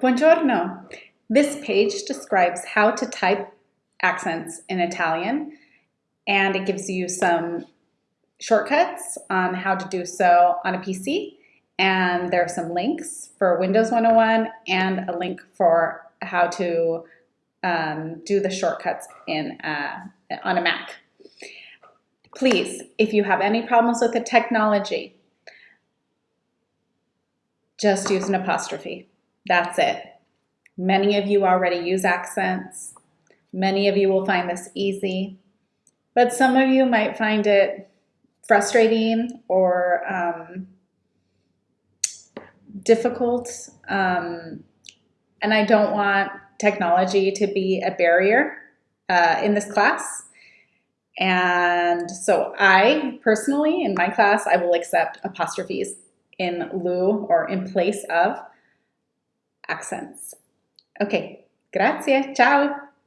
Buongiorno. This page describes how to type accents in Italian and it gives you some shortcuts on how to do so on a PC and there are some links for Windows 101 and a link for how to um, do the shortcuts in uh, on a Mac. Please, if you have any problems with the technology, just use an apostrophe. That's it. Many of you already use accents. Many of you will find this easy, but some of you might find it frustrating or um, difficult. Um, and I don't want technology to be a barrier uh, in this class. And so I personally, in my class, I will accept apostrophes in lieu or in place of accents. Ok, grazie, ciao!